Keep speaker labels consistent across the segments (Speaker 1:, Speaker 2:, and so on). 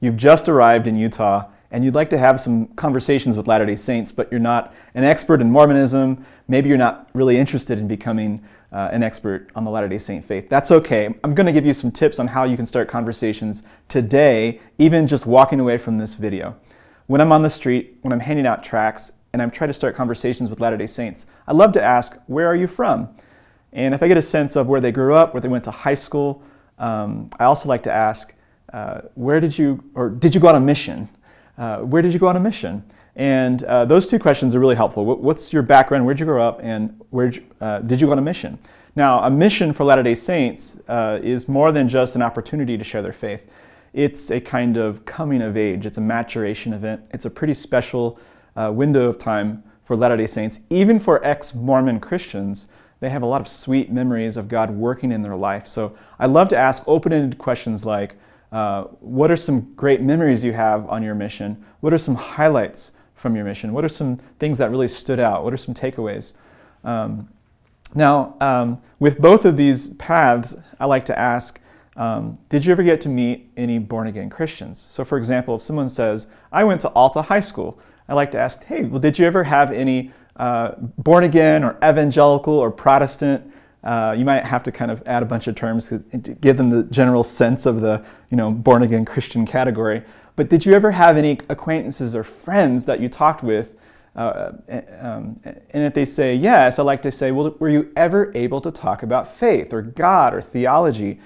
Speaker 1: you've just arrived in Utah and you'd like to have some conversations with Latter-day Saints, but you're not an expert in Mormonism, maybe you're not really interested in becoming uh, an expert on the Latter-day Saint faith. That's okay. I'm going to give you some tips on how you can start conversations today, even just walking away from this video. When I'm on the street, when I'm handing out tracts, and I'm trying to start conversations with Latter-day Saints, I love to ask, where are you from? And if I get a sense of where they grew up, where they went to high school, um, I also like to ask, uh, where did you, or did you go on a mission? Uh, where did you go on a mission? And uh, those two questions are really helpful. What's your background? Where'd you grow up? And where uh, did you go on a mission? Now, a mission for Latter-day Saints uh, is more than just an opportunity to share their faith. It's a kind of coming of age. It's a maturation event. It's a pretty special uh, window of time for Latter-day Saints. Even for ex-Mormon Christians, they have a lot of sweet memories of God working in their life. So I love to ask open-ended questions like, uh, what are some great memories you have on your mission? What are some highlights from your mission? What are some things that really stood out? What are some takeaways? Um, now, um, with both of these paths, I like to ask, um, did you ever get to meet any born-again Christians? So for example, if someone says, I went to Alta High School, I like to ask, hey, well, did you ever have any uh, born-again or evangelical or Protestant uh, you might have to kind of add a bunch of terms to give them the general sense of the you know, born-again Christian category. But did you ever have any acquaintances or friends that you talked with? Uh, um, and if they say yes, I like to say, well, were you ever able to talk about faith or God or theology?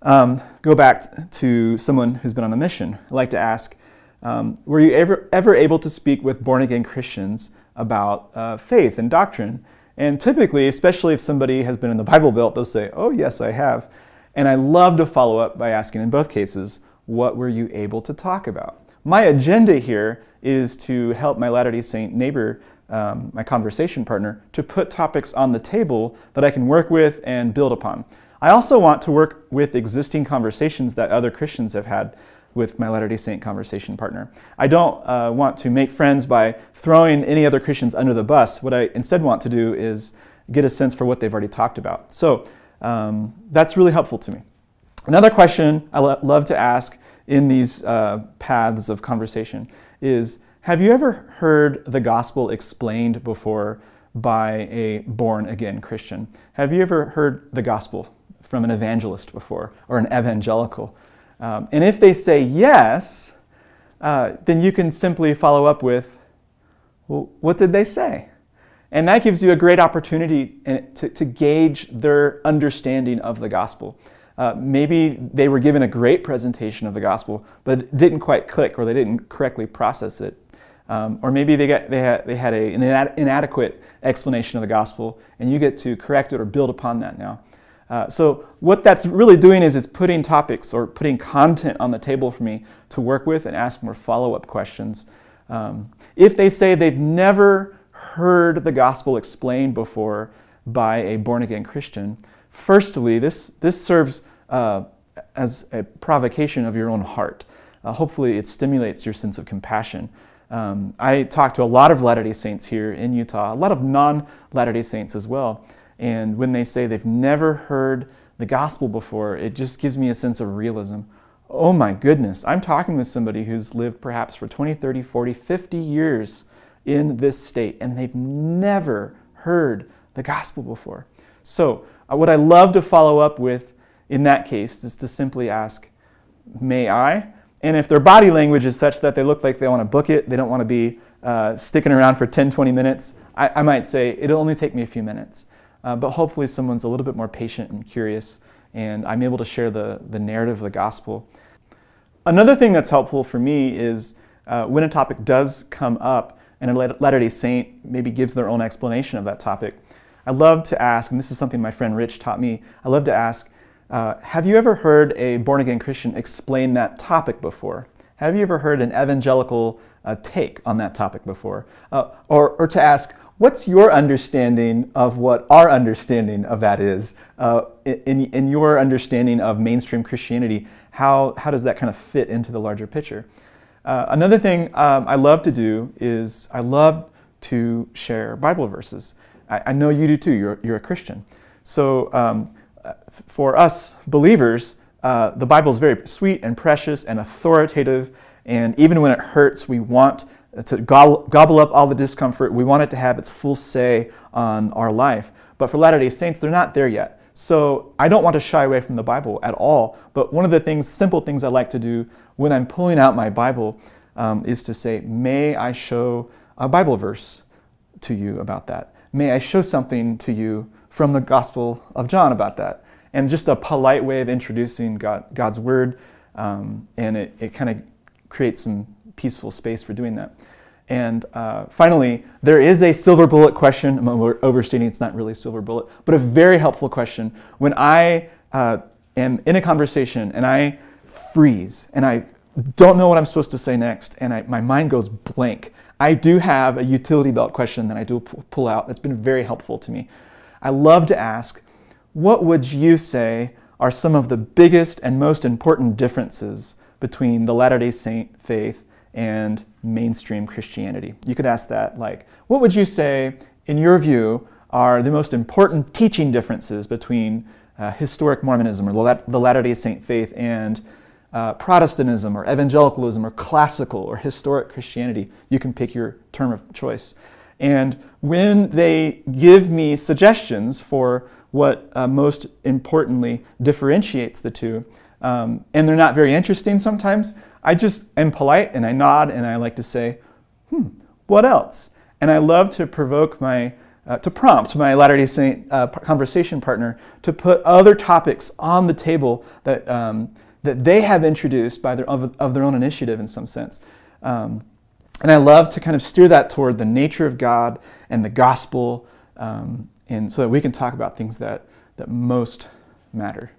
Speaker 1: Um, go back to someone who's been on a mission. I like to ask, um, were you ever, ever able to speak with born-again Christians about uh, faith and doctrine? And typically, especially if somebody has been in the Bible Belt, they'll say, oh yes, I have. And I love to follow up by asking in both cases, what were you able to talk about? My agenda here is to help my Latter-day Saint neighbor, um, my conversation partner, to put topics on the table that I can work with and build upon. I also want to work with existing conversations that other Christians have had with my Latter-day Saint conversation partner. I don't uh, want to make friends by throwing any other Christians under the bus. What I instead want to do is get a sense for what they've already talked about. So um, that's really helpful to me. Another question I love to ask in these uh, paths of conversation is, have you ever heard the gospel explained before by a born-again Christian? Have you ever heard the gospel from an evangelist before or an evangelical? Um, and if they say yes, uh, then you can simply follow up with, well, what did they say? And that gives you a great opportunity uh, to, to gauge their understanding of the gospel. Uh, maybe they were given a great presentation of the gospel, but didn't quite click or they didn't correctly process it. Um, or maybe they, got, they had, they had a, an inadequate explanation of the gospel and you get to correct it or build upon that now. Uh, so what that's really doing is it's putting topics or putting content on the table for me to work with and ask more follow-up questions. Um, if they say they've never heard the gospel explained before by a born-again Christian, firstly, this, this serves uh, as a provocation of your own heart. Uh, hopefully it stimulates your sense of compassion. Um, I talk to a lot of Latter-day Saints here in Utah, a lot of non-Latter-day Saints as well, and when they say they've never heard the gospel before, it just gives me a sense of realism. Oh my goodness, I'm talking with somebody who's lived perhaps for 20, 30, 40, 50 years in this state, and they've never heard the gospel before. So uh, what I love to follow up with in that case is to simply ask, may I? And if their body language is such that they look like they want to book it, they don't want to be uh, sticking around for 10, 20 minutes, I, I might say, it'll only take me a few minutes. Uh, but hopefully someone's a little bit more patient and curious and I'm able to share the, the narrative of the gospel. Another thing that's helpful for me is uh, when a topic does come up and a Latter-day Saint maybe gives their own explanation of that topic, I love to ask, and this is something my friend Rich taught me, I love to ask, uh, have you ever heard a born-again Christian explain that topic before? Have you ever heard an evangelical uh, take on that topic before? Uh, or, or to ask, What's your understanding of what our understanding of that is? Uh, in, in your understanding of mainstream Christianity, how, how does that kind of fit into the larger picture? Uh, another thing um, I love to do is I love to share Bible verses. I, I know you do too, you're, you're a Christian. So um, for us believers, uh, the Bible is very sweet and precious and authoritative, and even when it hurts, we want to gobble, up all the discomfort. We want it to have its full say on our life. But for Latter day Saints, they're not there yet. So I don't want to shy away from the Bible at all. But one of the things, simple things I like to do when I'm pulling out my Bible um, is to say, May I show a Bible verse to you about that? May I show something to you from the Gospel of John about that? And just a polite way of introducing God, God's Word, um, and it, it kind of creates some peaceful space for doing that. And uh, finally, there is a silver bullet question. I'm overstating, it's not really a silver bullet, but a very helpful question. When I uh, am in a conversation and I freeze and I don't know what I'm supposed to say next and I, my mind goes blank, I do have a utility belt question that I do pull out that's been very helpful to me. I love to ask, what would you say are some of the biggest and most important differences between the Latter day Saint faith and mainstream Christianity. You could ask that like, what would you say, in your view, are the most important teaching differences between uh, historic Mormonism or the Latter day Saint faith and uh, Protestantism or evangelicalism or classical or historic Christianity? You can pick your term of choice. And when they give me suggestions for what uh, most importantly differentiates the two, um, and they're not very interesting sometimes, I just am polite and I nod and I like to say, hmm, what else? And I love to provoke my, uh, to prompt my Latter-day Saint uh, conversation partner to put other topics on the table that, um, that they have introduced by their, of, of, their own initiative in some sense. Um, and I love to kind of steer that toward the nature of God and the gospel um, and so that we can talk about things that, that most matter.